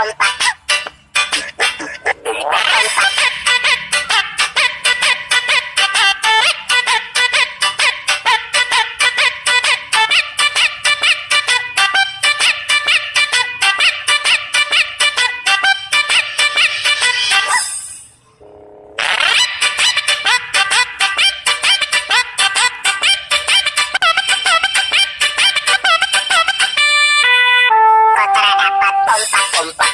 Para dapat Bump, bump.